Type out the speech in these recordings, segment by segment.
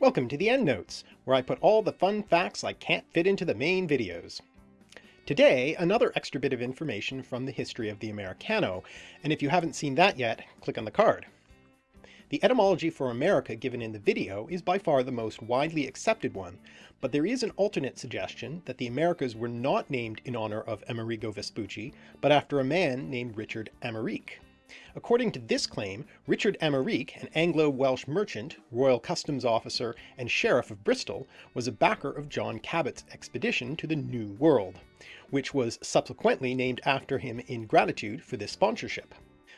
Welcome to the EndNotes, where I put all the fun facts I can't fit into the main videos. Today, another extra bit of information from the history of the Americano, and if you haven't seen that yet, click on the card. The etymology for America given in the video is by far the most widely accepted one, but there is an alternate suggestion that the Americas were not named in honor of Amerigo Vespucci, but after a man named Richard Amerike. According to this claim, Richard Amerike, an Anglo-Welsh merchant, royal customs officer, and sheriff of Bristol, was a backer of John Cabot's expedition to the New World, which was subsequently named after him in gratitude for this sponsorship.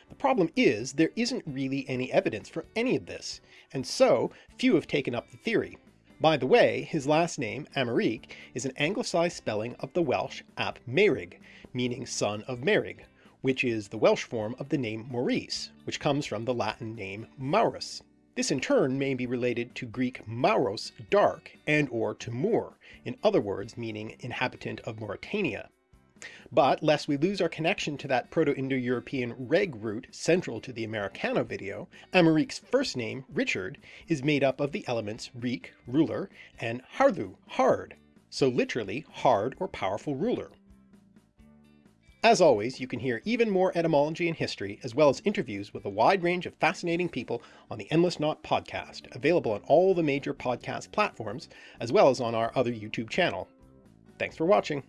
The problem is, there isn't really any evidence for any of this, and so few have taken up the theory. By the way, his last name, Amerike, is an anglicised spelling of the Welsh ap Meurig, meaning son of Meurig, which is the Welsh form of the name Maurice, which comes from the Latin name Maurus. This in turn may be related to Greek Mauros, dark, and or to Moor, in other words meaning inhabitant of Mauritania. But lest we lose our connection to that Proto-Indo-European reg root central to the Americano video, Amerike's first name, Richard, is made up of the elements Rik, ruler, and Hardhu, hard, so literally hard or powerful ruler. As always, you can hear even more etymology and history, as well as interviews with a wide range of fascinating people on the Endless Knot podcast, available on all the major podcast platforms, as well as on our other YouTube channel. Thanks for watching.